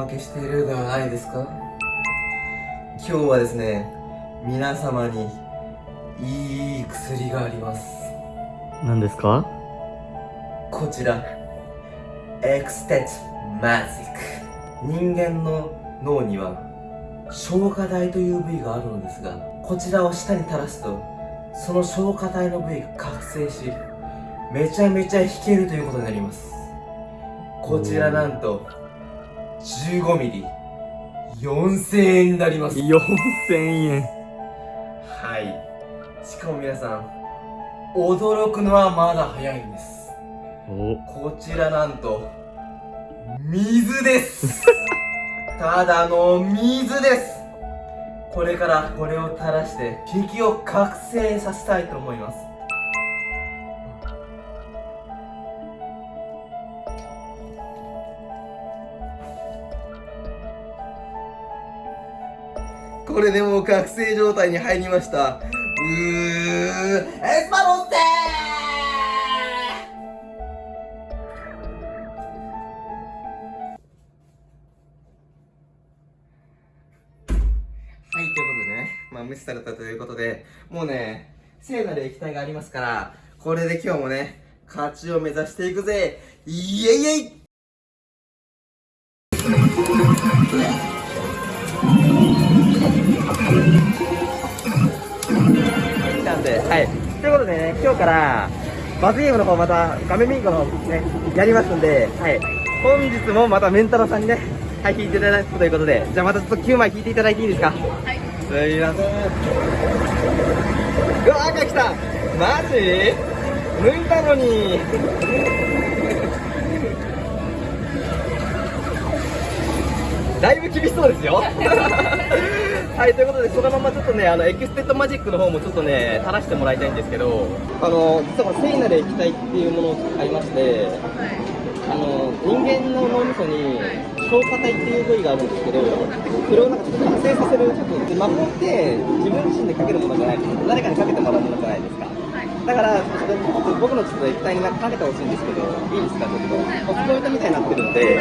まけしているではないですか？今日はですね皆様にいい薬があります。何ですか？こちらエクステッマジック人間の脳には松果体という部位があるのですがこちらを舌に垂らすとその松果体の部位が覚醒しめちゃめちゃ弾けるということになります。こちらなんと15ミリ。4000円になります。4000円。はい。しかも皆さん驚くのはまだ早いんです。お。こちらなんと水です。ただの水です。これからこれを垂らして敵を覚醒させたいと思いますこれでもう覚醒状態に入りました。うーエスパロンテはい、ということでね、まあ無視されたということで、もうね、聖なる液体がありますから、これで今日もね、勝ちを目指していくぜ。イエイエイなんで、はい。ということでね、今日から、罰ゲームの方また、画面ミンコの方ね、やりますんで、はい。本日もまたメンタロさんにね、はい、引いていただくということで、じゃあまたちょっと9枚引いていただいていいですか？はい。すいません。うわ、赤来たマジ？抜いたのに だいぶ厳しそうですよ はい、ということで、そのままちょっとね、あの、エクステッドマジックの方もちょっとね、垂らしてもらいたいんですけど、あの、実は聖なる液体っていうものがありまして、あの、人間の脳みそに松果体っていう部位があるんですけど、それをなんかちょっと覚醒させる、ちょっと、魔法って自分自身でかけるものじゃないですか。誰かにかけてもらうものじゃないですか。だから、僕のちょっと液体にかけてほしいんですけど、いいですか、ちょっと。おふくろみたいになってるんで、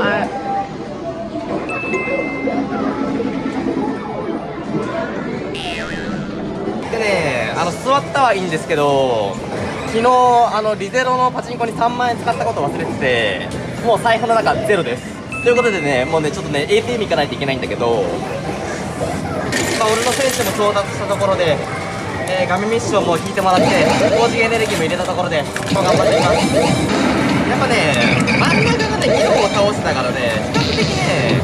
はい。ね、あの座ったはいいんですけど、昨日あのリゼロのパチンコに3万円使ったこと忘れてて、もう財布の中ゼロです。ということでね、もうね、ちょっとね、ATM 行かないといけないんだけど、まあ、俺の選手も到達したところで、えー、ガミミッションも引いてもらって、高次エネルギーも入れたところで、頑張っていきます。やっぱね、真ん中がね、議論を倒してたからね、比較的ね、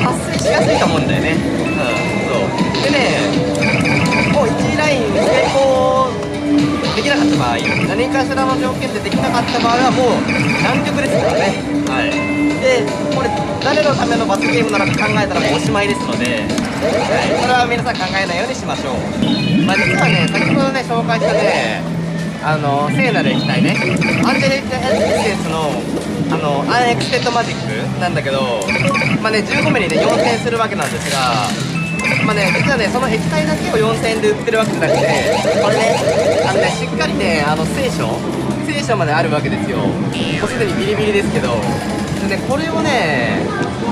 発生しやすいと思うんだよね。うん、そう。でね、1位ライン成功できなかった場合、何かしらの条件でできなかった場合はもう南極ですからね。はい。で、これ、誰のための罰ゲームなのか考えたらもうおしまいですので、はい、これは皆さん考えないようにしましょう。まあ、実はね、先ほどね、紹介したね、あの聖なる液体ねアンジェリック・エッセンスのあのアンエクステッドマジックなんだけどまあね15ミリで4000円するわけなんですがまあね実はねその液体だけを4000円で売ってるわけじゃなくてこれねあのねしっかりねあの聖書聖書まであるわけですよ。もうすでにビリビリですけど。でねこれをね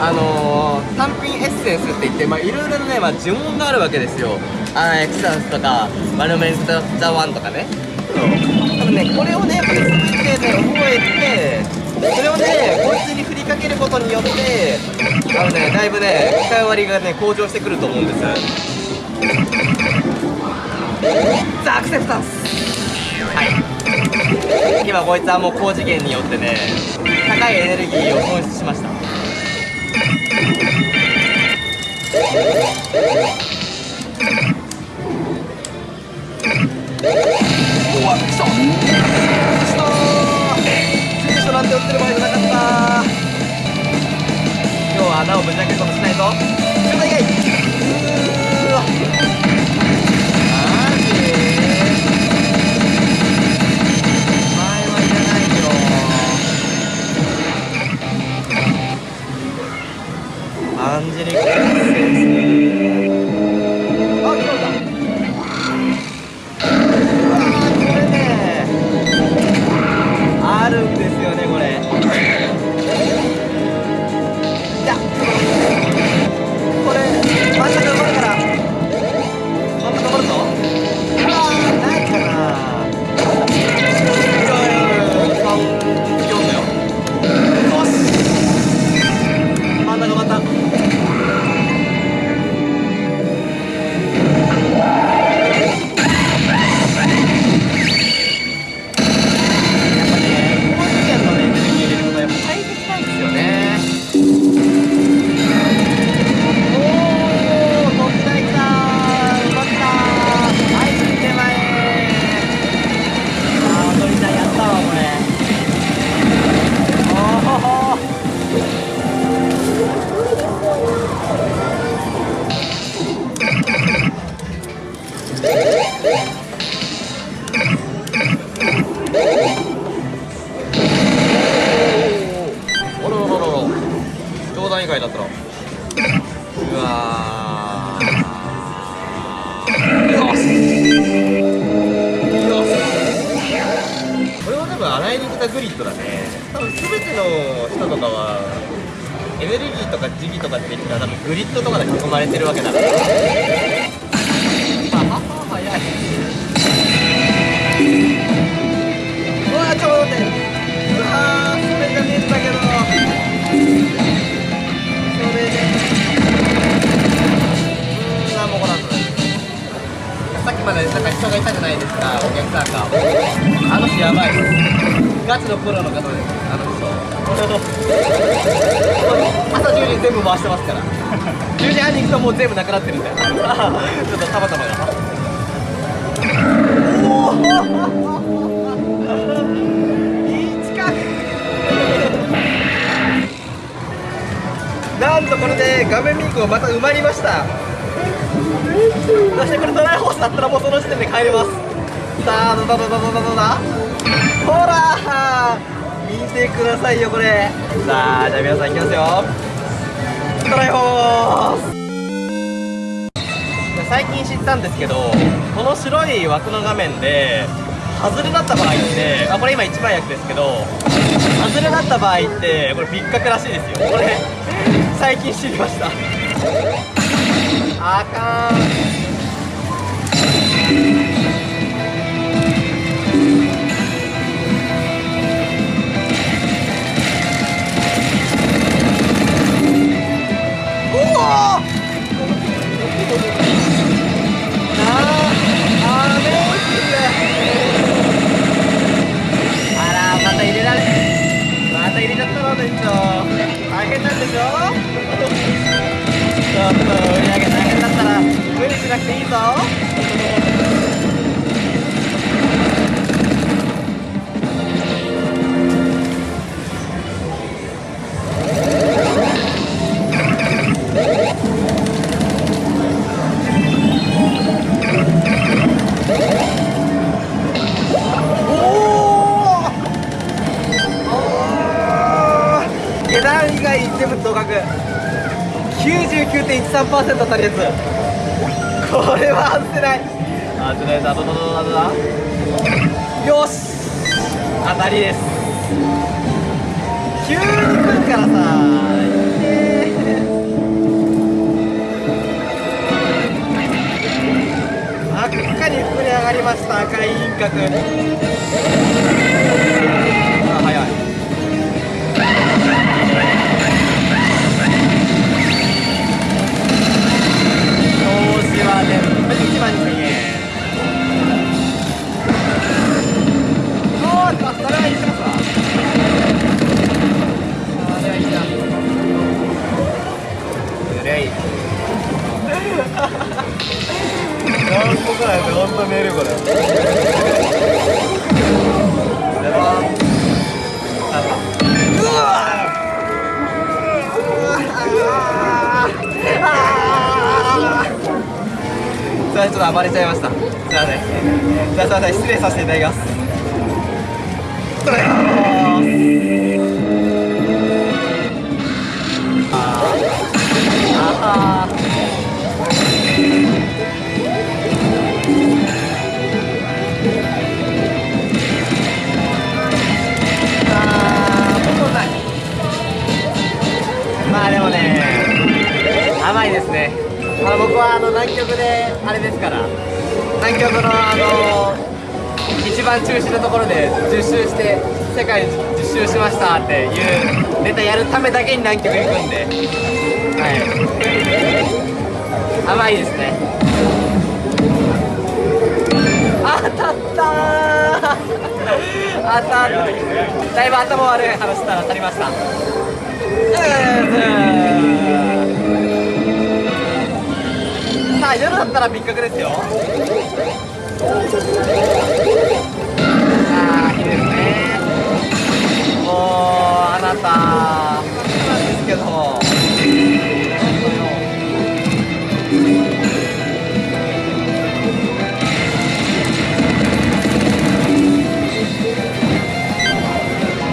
あのー、単品エッセンスって言ってまあいろいろなね、まあ、呪文があるわけですよ。アンエクサンスとかマルメンス・ザ・ワンとかね。そう。多分ねこれをねこれ全てね覚えてそれをねこいつに振りかけることによってあのねだいぶね使い割りがね向上してくると思うんですザ・アクセプタンス。はい。今こいつはもう高次元によってね高いエネルギーを損失しました。うわ、くそくそー聖書なんて売ってる場合じゃなかった。今日は穴をぶち開けることしないぞ。外だったら。うわー。うわこれは多分洗いに来たグリッドだね。多分全ての人とかはエネルギーとか時期とかって言ったら多分グリッドとかで囲まれてるわけだから。あ早い。うわちょうどね。さっきまでなんか人がいたじゃないですかお客さんが。あの人やばいですガチのプロの方です。あの人朝10時全部回してますから10時半に行くともう全部なくなってるんでちょっとたまたまがおお いい近く。なんとこれで画面ミークをまた埋まりました。そしてこれドライホースだったらもうその時点で帰れます。さあどうだどうだどうだどうだほら見てくださいよこれ。さあじゃあ皆さんいきますよ。ドライホース。最近知ったんですけどこの白い枠の画面で外れだった場合ってあこれ今一番役ですけど外れだった場合ってこれ別格らしいですよ。これ最近知りました。あかん。また入れちゃったの店長大変なんでしょ？ちょっと売り上げ大変だったら無理しなくていいぞ。99.13%当たるやつこれは外せない。外れたどどどどどだよし。当たりです。急に来るからさい。いね真っ赤に膨れ上がりました赤い輪郭極であれですから。南極のあの一番中心のところで10周して世界10周しましたっていうネタやるためだけに南極行くんで。はい。甘いですね。当たった当たっただいぶ頭悪い話したら当たりました。あ夜だったら別格ですよ。ああいいですね。もうあなたなんですけど。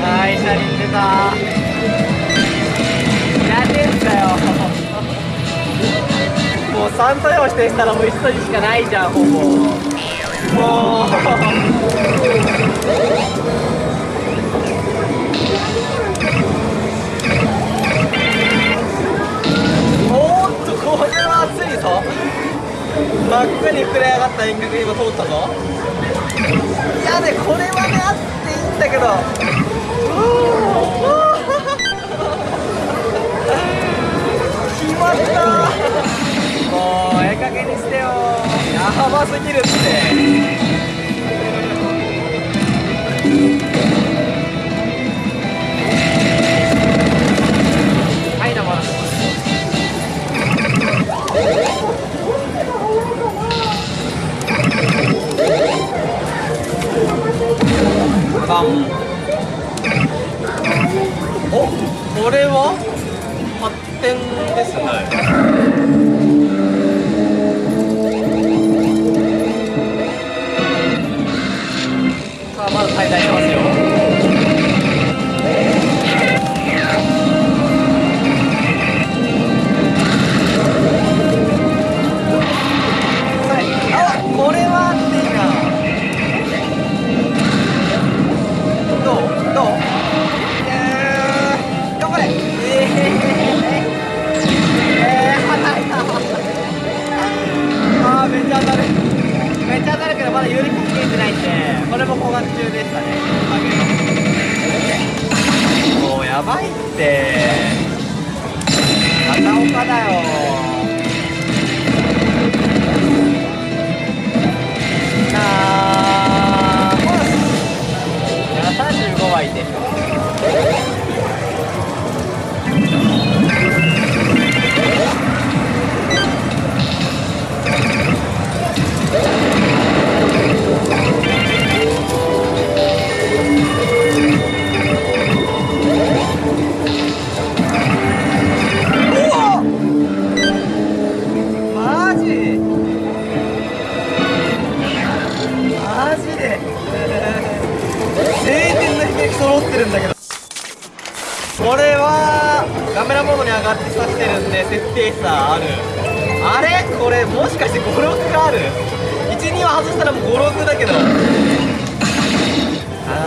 会社に出た。3作用してしたらもう1筋しかないじゃんほぼもうおっとこれは熱いぞ。真っ赤に膨れ上がった遠隔今通ったぞ。いやねこれはねあっていいんだけど。うわ 決まったもうええ加減にしてよ。やばすぎるって。はいどうもバン。おこれは発展ですね。さあまず滞在しますよ。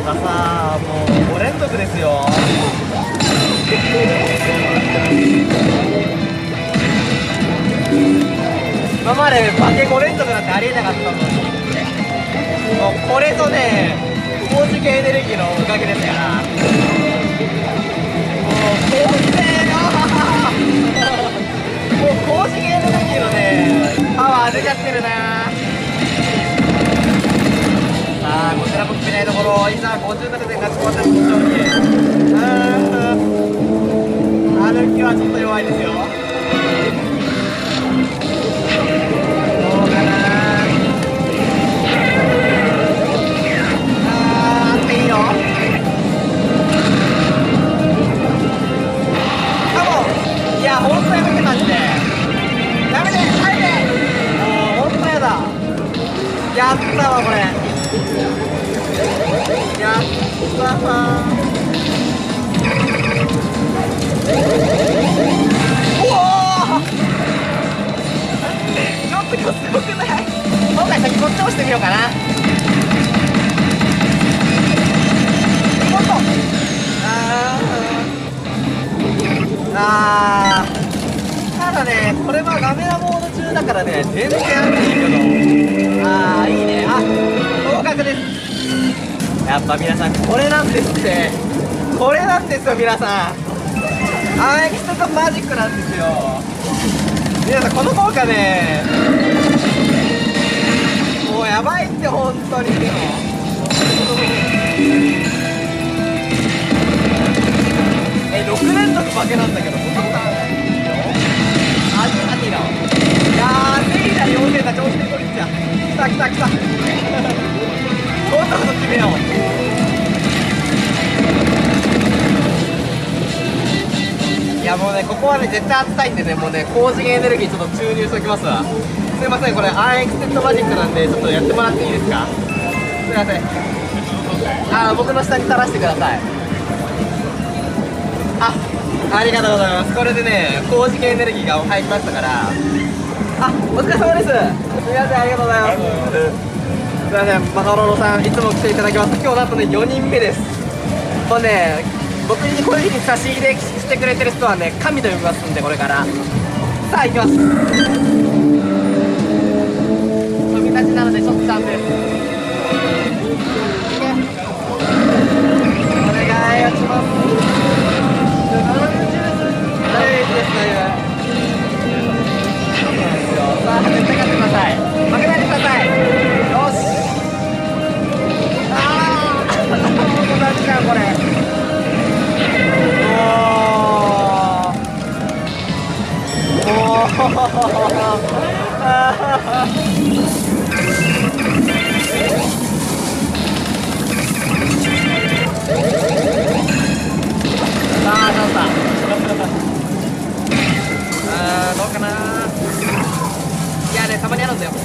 あなたさもう5連続ですよ。今まで化け5連続なんてありえなかったのに。もうこれとね高次元エネルギーのおかげですから。もう高次元もう高次元エネルギーのねパワー出ちゃってるな。あーこちらも決めないところ。いざ57点勝ち込まった。慎重にうーん歩きはちょっと弱いですよ。これなんですよ皆さん。アーエクストマジックなんですよ。皆さんこの効果ねもうやばいって本当に。え6連続負けなんだけどほとんどあじあティラいやーセリラ妖精だ調子でこいっちゃ来た来た来た。今度こそ決めよう。いやもうねここはね絶対当てたいんでねもうね高次元エネルギーちょっと注入しておきますわ。すいませんこれアンエクセントマジックなんでちょっとやってもらっていいですか？すいません。あー僕の下に垂らしてください。あありがとうございます。これでね高次元エネルギーが入りましたから。あお疲れ様です。すみませんありがとうございます。すみませんマカロロさんいつも来ていただきます。今日なんとね4人目です。もうね僕にこういうふうに差し入れしてくれてる人はね神と呼びますんでこれから。さあ行きます。飛び立ちなのでちょっと残念。お願いす。これ。あーどうかないやねたまにあるんだよ。よし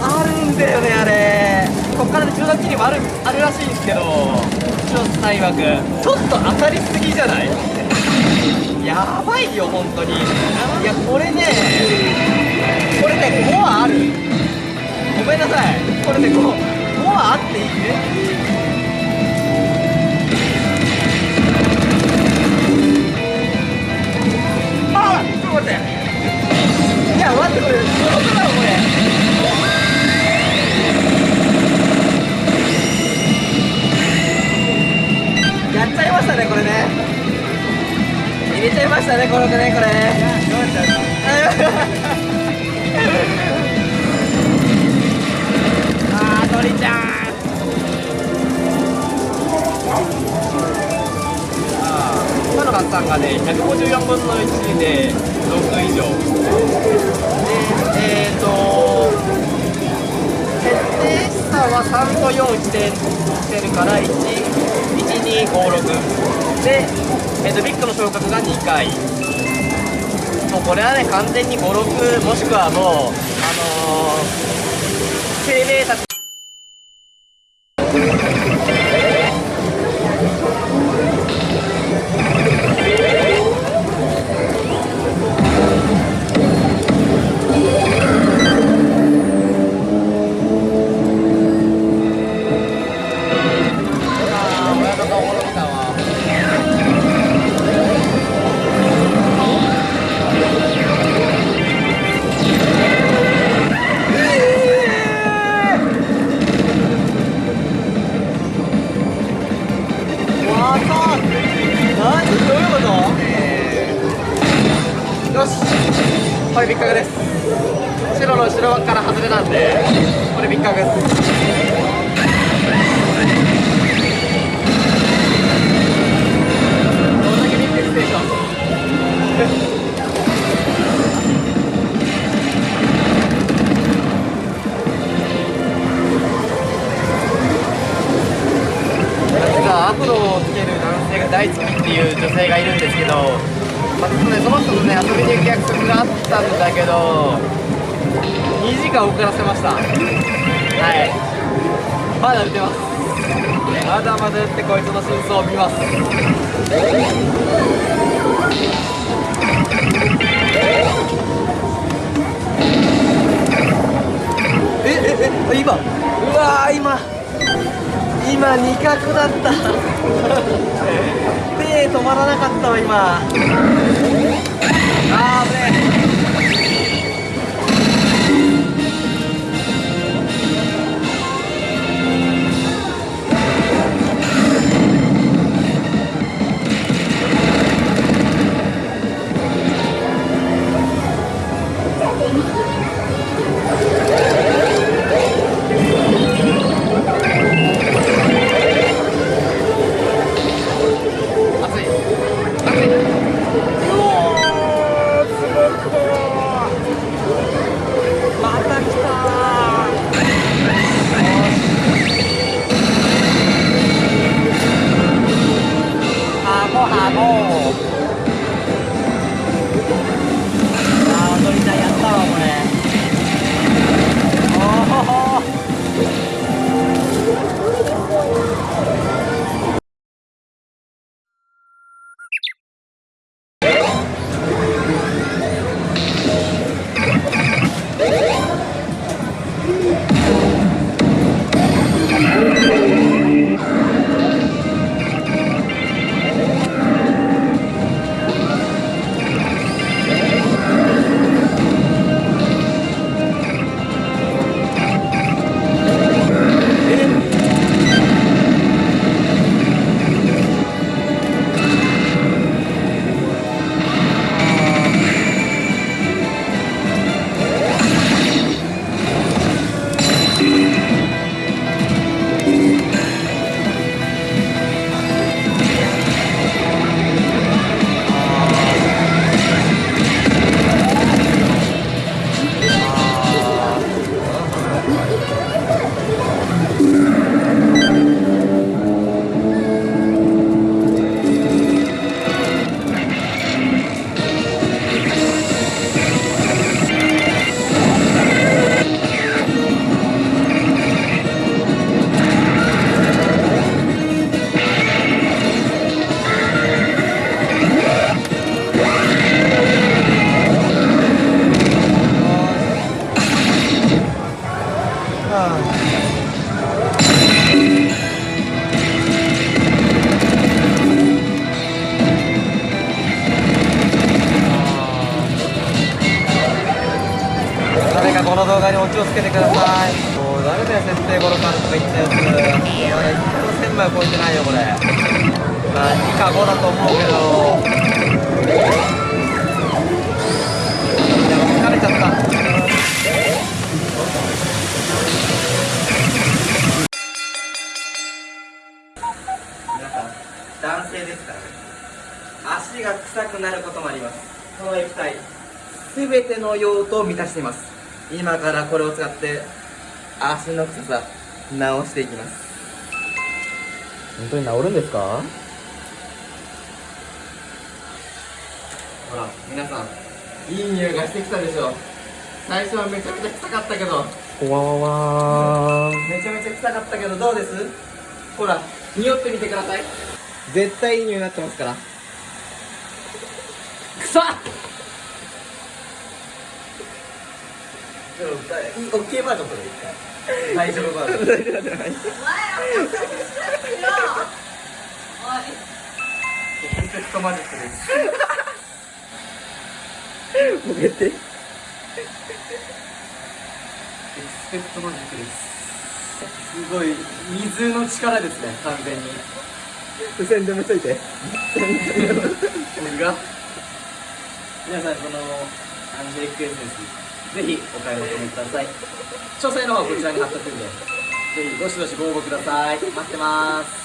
あるんだよねあれ。こっからね中断期にもあるあるらしいんですけど。チュロス大枠ちょっと当たりすぎじゃない？やばいよ本当に。いやこれねこれね5はある。ごめんなさい。これね 5, 5はあっていいね。転がってねこれもうこれはね完全に56もしくはもうあのー、生命たちよしこれビッカグで。す白の後ろから外れなんでこれビッカグですどんだけビッグステーション私がアフロをつける男性が大好きってい。う女性がい。るんですけど、まあ、ねその人とね遊びに行く約束があったんだけど2時間遅らせました。はい。まだ打てます。まだまだ打ってこいつの真相を見ます。えええ今。うわ今。今二角だった。手止まらなかったわ今。あー臭くなることもあります。この液体。すべての用途を満たしています。今からこれを使って足の臭さ直していきます。本当に治るんですか？ほら皆さんいい匂いがしてきたでしょ。最初はめちゃめちゃ臭かったけど。わわわめちゃめちゃ臭かったけどどうです？ほら匂ってみてください。絶対いい匂いになってますから臭っちょっとオッケーバージョン一回大丈夫バージョン大丈夫じゃない。エクスペクトマジックです。もうやってエクスペクトマジックです。すごい水の力ですね完全に。付箋でもついて。僕が皆さんこのアンジェリックエッセンスぜひお買い求めください。詳細の方はこちらに貼っとくんでぜひどしどしご応募ください。待ってます。